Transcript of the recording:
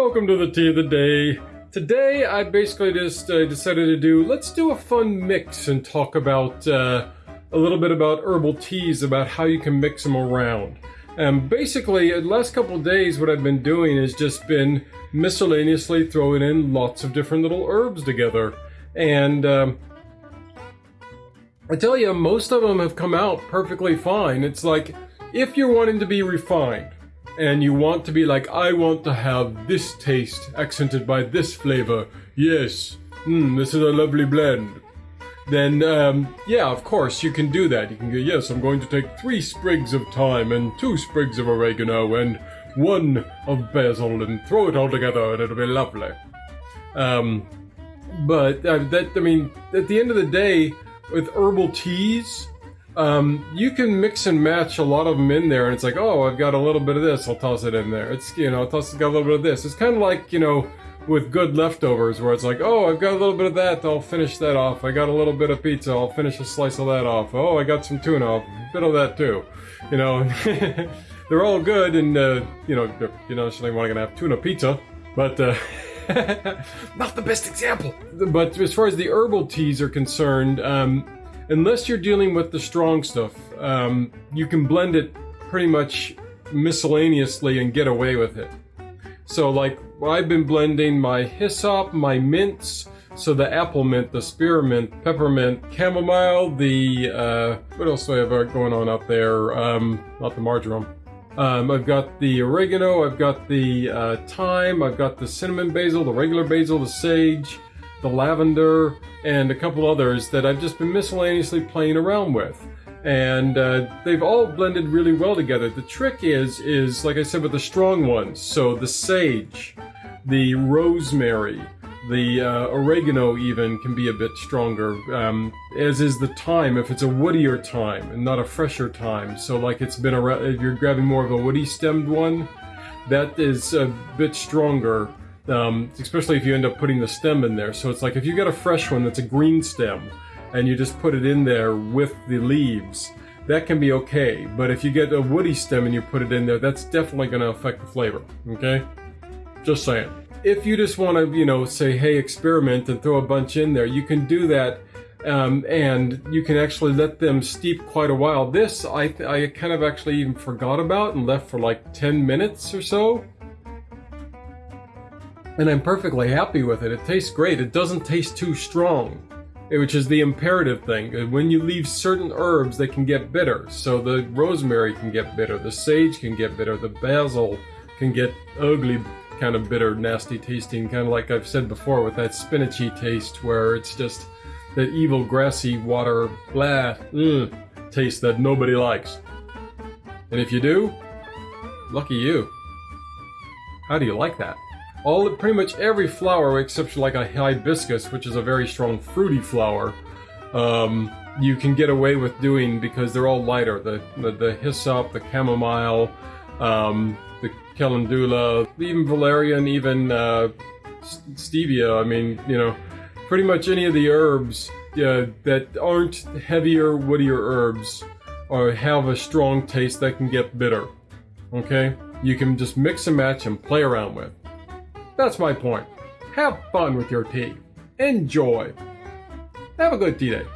welcome to the tea of the day. Today I basically just uh, decided to do, let's do a fun mix and talk about uh, a little bit about herbal teas, about how you can mix them around. And basically, the last couple days what I've been doing has just been miscellaneously throwing in lots of different little herbs together. And um, I tell you, most of them have come out perfectly fine. It's like, if you're wanting to be refined, and you want to be like, I want to have this taste accented by this flavor. Yes, mm, this is a lovely blend. Then, um, yeah, of course, you can do that. You can go, yes, I'm going to take three sprigs of thyme and two sprigs of oregano and one of basil and throw it all together and it'll be lovely. Um, but uh, that, I mean, at the end of the day, with herbal teas, um, you can mix and match a lot of them in there, and it's like, oh, I've got a little bit of this, I'll toss it in there. It's, you know, toss, got a little bit of this. It's kind of like, you know, with good leftovers, where it's like, oh, I've got a little bit of that, I'll finish that off. I got a little bit of pizza, I'll finish a slice of that off. Oh, I got some tuna, a bit of that too. You know, they're all good, and, uh, you know, not necessarily want to have tuna pizza, but, uh, not the best example. But as far as the herbal teas are concerned, um, unless you're dealing with the strong stuff, um, you can blend it pretty much miscellaneously and get away with it. So like I've been blending my hyssop, my mints, so the apple mint, the spearmint, peppermint, chamomile, the, uh, what else do I have going on up there? Um, not the marjoram. Um, I've got the oregano, I've got the uh, thyme, I've got the cinnamon basil, the regular basil, the sage, the lavender, and a couple others that I've just been miscellaneously playing around with. And uh, they've all blended really well together. The trick is, is like I said with the strong ones, so the sage, the rosemary, the uh, oregano even can be a bit stronger, um, as is the thyme if it's a woodier thyme and not a fresher thyme. So like it's been around, if you're grabbing more of a woody stemmed one, that is a bit stronger um, especially if you end up putting the stem in there. So it's like if you get a fresh one that's a green stem and you just put it in there with the leaves, that can be okay. But if you get a woody stem and you put it in there, that's definitely going to affect the flavor, okay? Just saying. If you just want to, you know, say, hey, experiment and throw a bunch in there, you can do that um, and you can actually let them steep quite a while. This, I, I kind of actually even forgot about and left for like 10 minutes or so and I'm perfectly happy with it. It tastes great. It doesn't taste too strong, which is the imperative thing. Uh, when you leave certain herbs, they can get bitter. So the rosemary can get bitter, the sage can get bitter, the basil can get ugly, kind of bitter, nasty tasting, kind of like I've said before with that spinachy taste where it's just that evil grassy water, blah, ugh, taste that nobody likes. And if you do, lucky you. How do you like that? All pretty much every flower except like a hibiscus, which is a very strong fruity flower, um, you can get away with doing because they're all lighter. The the, the hyssop, the chamomile, um, the calendula, even valerian, even uh, stevia. I mean, you know, pretty much any of the herbs uh, that aren't heavier, woodier herbs or have a strong taste that can get bitter. Okay? You can just mix and match and play around with. That's my point. Have fun with your tea. Enjoy. Have a good tea day.